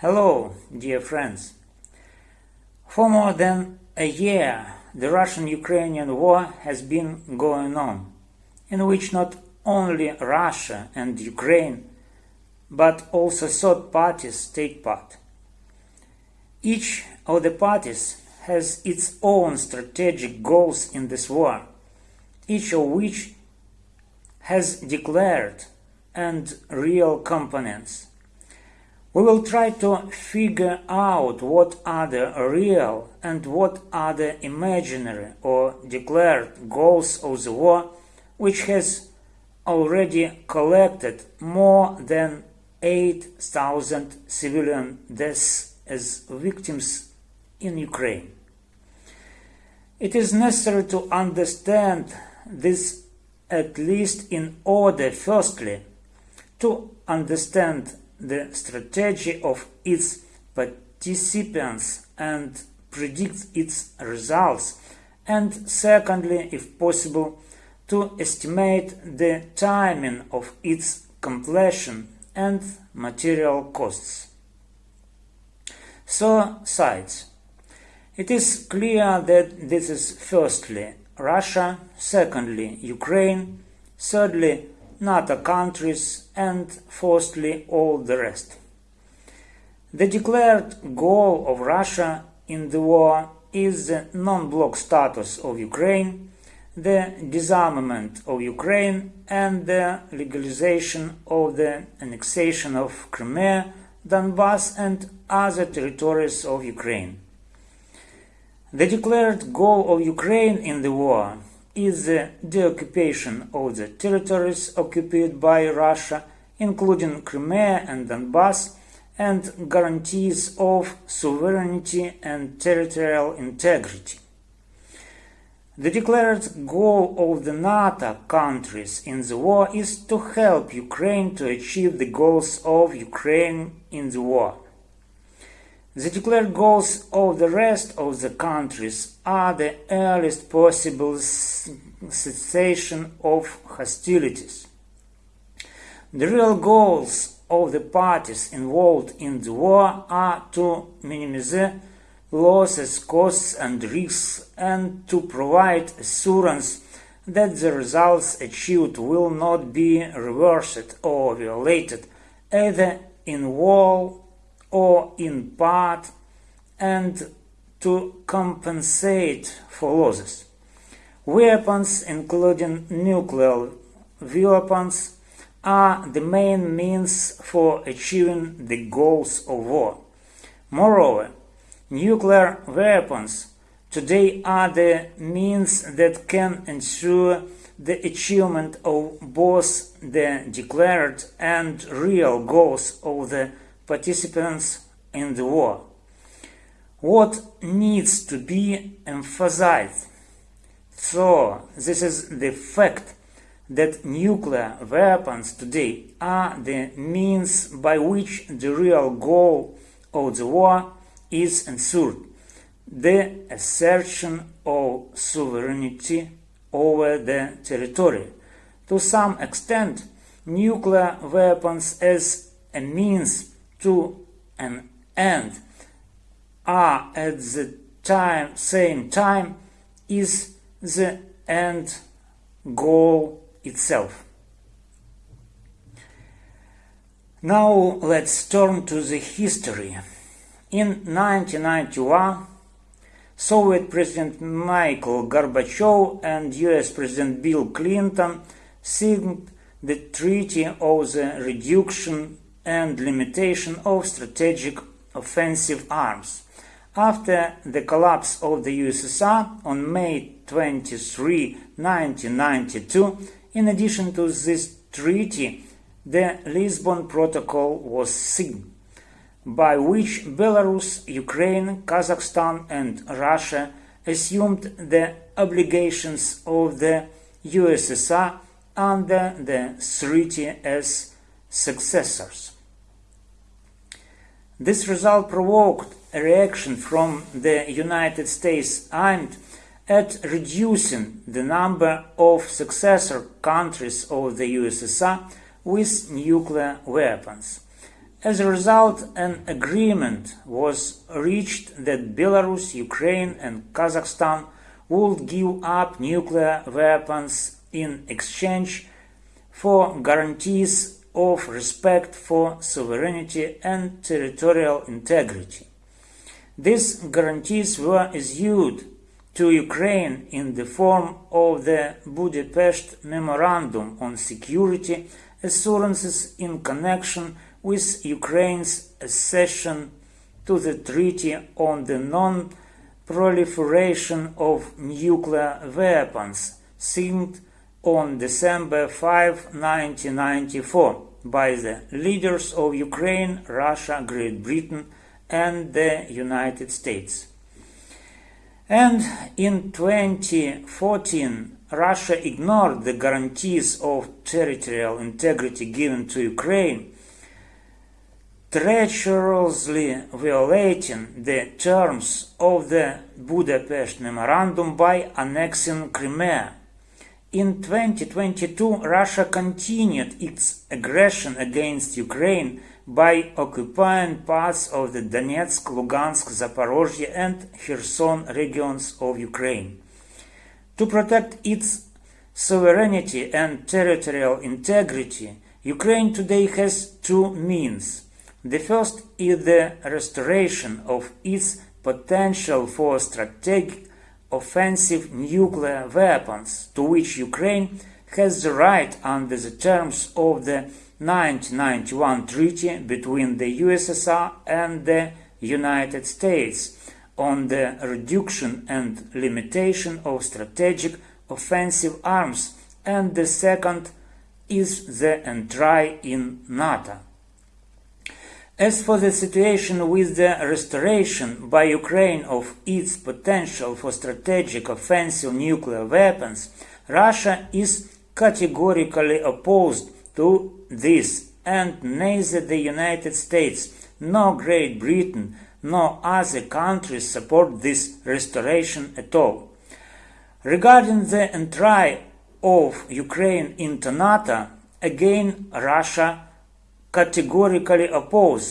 Hello, dear friends. For more than a year, the Russian-Ukrainian war has been going on, in which not only Russia and Ukraine, but also third parties take part. Each of the parties has its own strategic goals in this war, each of which has declared and real components. We will try to figure out what are the real and what are the imaginary or declared goals of the war, which has already collected more than 8,000 civilian deaths as victims in Ukraine. It is necessary to understand this at least in order, firstly, to understand the strategy of its participants and predict its results, and secondly, if possible, to estimate the timing of its completion and material costs. So, sides. It is clear that this is firstly Russia, secondly Ukraine, thirdly NATO countries, and fourthly all the rest. The declared goal of Russia in the war is the non-block status of Ukraine, the disarmament of Ukraine, and the legalization of the annexation of Crimea, Donbass, and other territories of Ukraine. The declared goal of Ukraine in the war is the deoccupation of the territories occupied by Russia, including Crimea and Donbass, and guarantees of sovereignty and territorial integrity. The declared goal of the NATO countries in the war is to help Ukraine to achieve the goals of Ukraine in the war. The declared goals of the rest of the countries are the earliest possible cessation of hostilities. The real goals of the parties involved in the war are to minimize losses, costs and risks and to provide assurance that the results achieved will not be reversed or violated either in whole or in part and to compensate for losses. Weapons, including nuclear weapons, are the main means for achieving the goals of war. Moreover, nuclear weapons today are the means that can ensure the achievement of both the declared and real goals of the participants in the war. What needs to be emphasized? So, this is the fact that nuclear weapons today are the means by which the real goal of the war is ensured the assertion of sovereignty over the territory. To some extent, nuclear weapons as a means to an end are at the time, same time is the end goal itself. Now let's turn to the history. In 1991, Soviet President Mikhail Gorbachev and US President Bill Clinton signed the Treaty of the Reduction and limitation of strategic offensive arms. After the collapse of the USSR on May 23, 1992, in addition to this treaty, the Lisbon Protocol was signed, by which Belarus, Ukraine, Kazakhstan and Russia assumed the obligations of the USSR under the treaty as successors. This result provoked a reaction from the United States aimed at reducing the number of successor countries of the USSR with nuclear weapons. As a result, an agreement was reached that Belarus, Ukraine, and Kazakhstan would give up nuclear weapons in exchange for guarantees of respect for sovereignty and territorial integrity. These guarantees were issued to Ukraine in the form of the Budapest Memorandum on Security Assurances in connection with Ukraine's accession to the Treaty on the Non-Proliferation of Nuclear Weapons, signed on December 5, 1994, by the leaders of Ukraine, Russia, Great Britain, and the United States. And in 2014, Russia ignored the guarantees of territorial integrity given to Ukraine, treacherously violating the terms of the Budapest Memorandum by annexing Crimea. In 2022, Russia continued its aggression against Ukraine by occupying parts of the Donetsk, Lugansk, Zaporozhye and Kherson regions of Ukraine. To protect its sovereignty and territorial integrity, Ukraine today has two means. The first is the restoration of its potential for strategic offensive nuclear weapons, to which Ukraine has the right under the terms of the 1991 treaty between the USSR and the United States on the reduction and limitation of strategic offensive arms, and the second is the entry in NATO. As for the situation with the restoration by Ukraine of its potential for strategic offensive nuclear weapons, Russia is categorically opposed to this, and neither the United States nor Great Britain nor other countries support this restoration at all. Regarding the entry of Ukraine into NATO, again Russia categorically oppose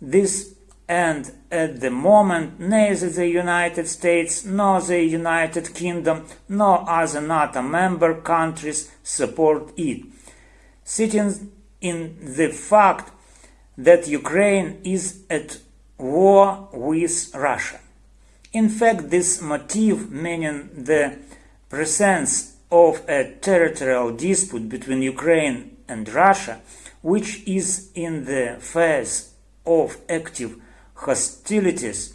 this and at the moment neither the United States nor the United Kingdom nor other NATO member countries support it sitting in the fact that Ukraine is at war with Russia. In fact, this motive, meaning the presence of a territorial dispute between Ukraine and Russia, which is in the phase of active hostilities,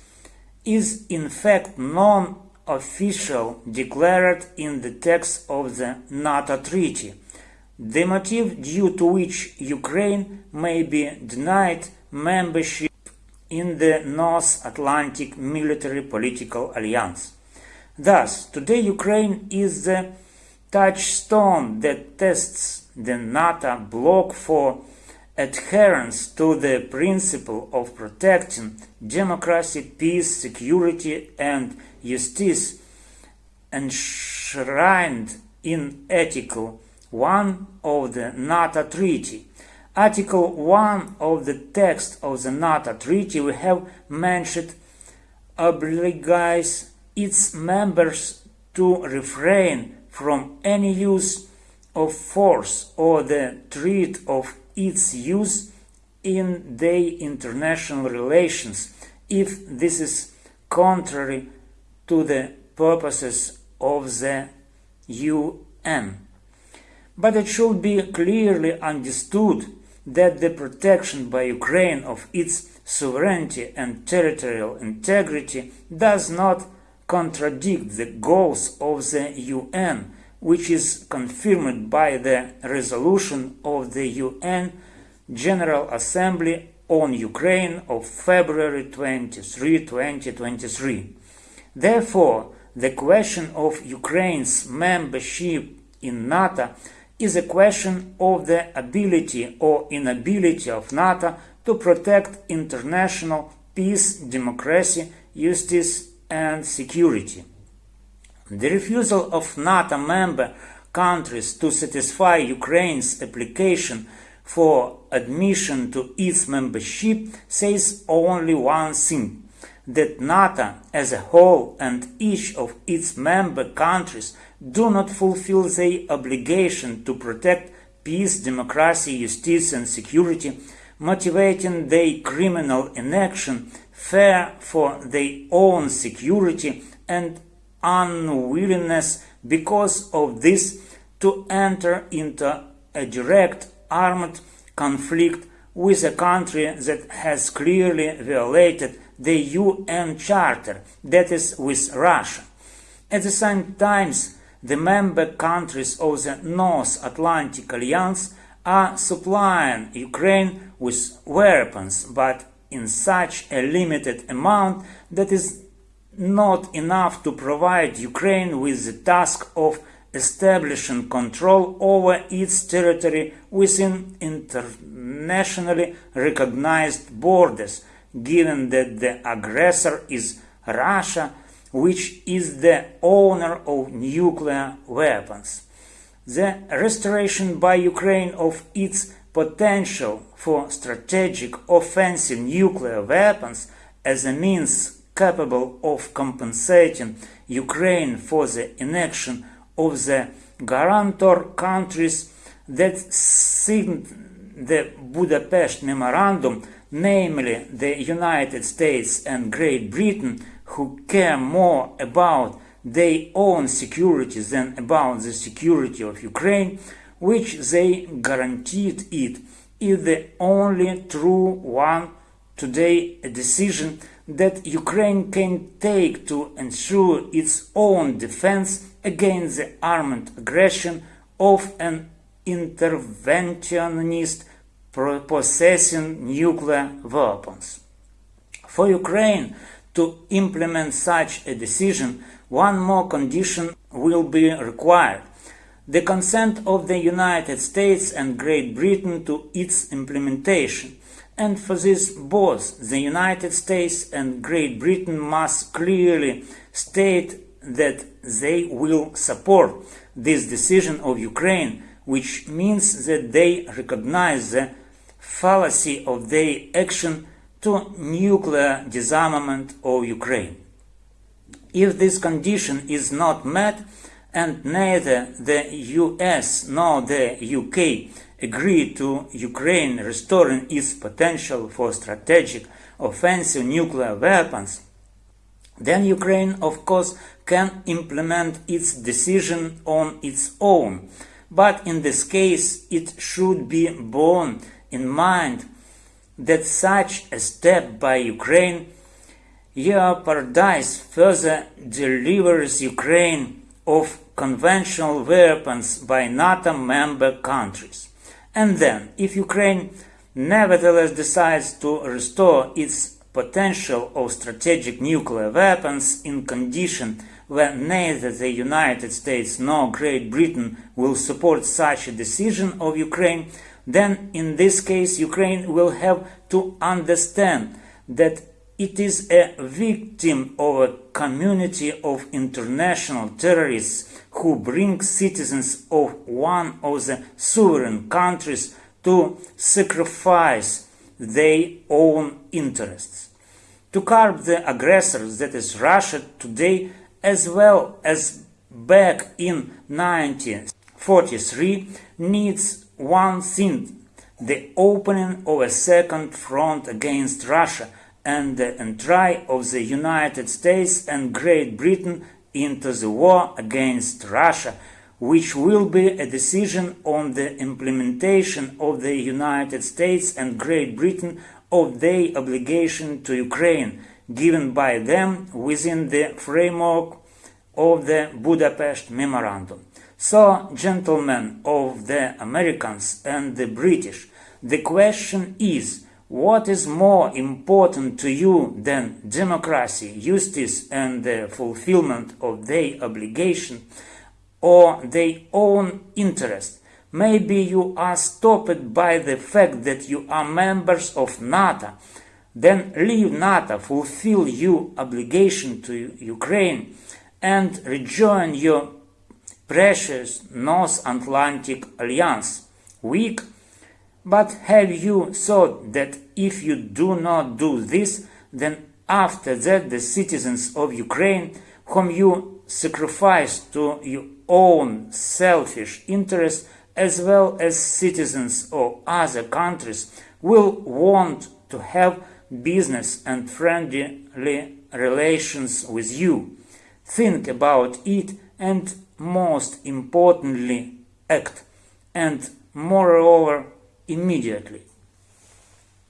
is in fact non-official declared in the text of the NATO treaty the motive due to which Ukraine may be denied membership in the North Atlantic Military Political Alliance. Thus, today Ukraine is the touchstone that tests the NATO bloc for adherence to the principle of protecting democracy, peace, security, and justice enshrined in Article 1 of the NATO Treaty. Article 1 of the text of the NATO Treaty we have mentioned obliges its members to refrain from any use of force or the threat of its use in their international relations if this is contrary to the purposes of the UN but it should be clearly understood that the protection by Ukraine of its sovereignty and territorial integrity does not contradict the goals of the UN, which is confirmed by the resolution of the UN General Assembly on Ukraine of February 23, 2023. Therefore, the question of Ukraine's membership in NATO is a question of the ability or inability of NATO to protect international peace, democracy, justice, and security. The refusal of NATO member countries to satisfy Ukraine's application for admission to its membership says only one thing that NATO as a whole and each of its member countries do not fulfill their obligation to protect peace, democracy, justice and security, motivating their criminal inaction, fear for their own security and unwillingness because of this to enter into a direct armed conflict with a country that has clearly violated the UN Charter, that is, with Russia. At the same time, the member countries of the North Atlantic Alliance are supplying Ukraine with weapons, but in such a limited amount that is not enough to provide Ukraine with the task of establishing control over its territory within internationally recognized borders, given that the aggressor is Russia, which is the owner of nuclear weapons. The restoration by Ukraine of its potential for strategic offensive nuclear weapons as a means capable of compensating Ukraine for the inaction of the guarantor countries that signed the Budapest Memorandum, namely the United States and Great Britain, who care more about their own security than about the security of Ukraine, which they guaranteed it, is the only true one. Today a decision that Ukraine can take to ensure its own defense against the armed aggression of an interventionist possessing nuclear weapons. For Ukraine to implement such a decision, one more condition will be required the consent of the United States and Great Britain to its implementation. And for this, both the United States and Great Britain must clearly state that they will support this decision of Ukraine, which means that they recognize the fallacy of their action to nuclear disarmament of Ukraine. If this condition is not met, and neither the US nor the UK agree to Ukraine restoring its potential for strategic offensive nuclear weapons, then Ukraine, of course, can implement its decision on its own. But in this case, it should be borne in mind that such a step by Ukraine jeopardizes further delivers Ukraine of conventional weapons by NATO member countries. And then, if Ukraine nevertheless decides to restore its potential of strategic nuclear weapons in condition where neither the United States nor Great Britain will support such a decision of Ukraine, then in this case Ukraine will have to understand that it is a victim of a community of international terrorists who bring citizens of one of the sovereign countries to sacrifice their own interests. To curb the aggressors that is Russia today as well as back in 1943 needs one thing the opening of a second front against Russia and the entry of the United States and Great Britain into the war against Russia, which will be a decision on the implementation of the United States and Great Britain of their obligation to Ukraine, given by them within the framework of the Budapest Memorandum. So, gentlemen of the Americans and the British, the question is, what is more important to you than democracy, justice, and the fulfillment of their obligation or their own interest? Maybe you are stopped by the fact that you are members of NATO. Then leave NATO, fulfill your obligation to Ukraine, and rejoin your precious North Atlantic Alliance. Weak But have you thought that if you do not do this, then after that the citizens of Ukraine, whom you sacrifice to your own selfish interests, as well as citizens of other countries, will want to have business and friendly relations with you. Think about it and most importantly act and moreover immediately.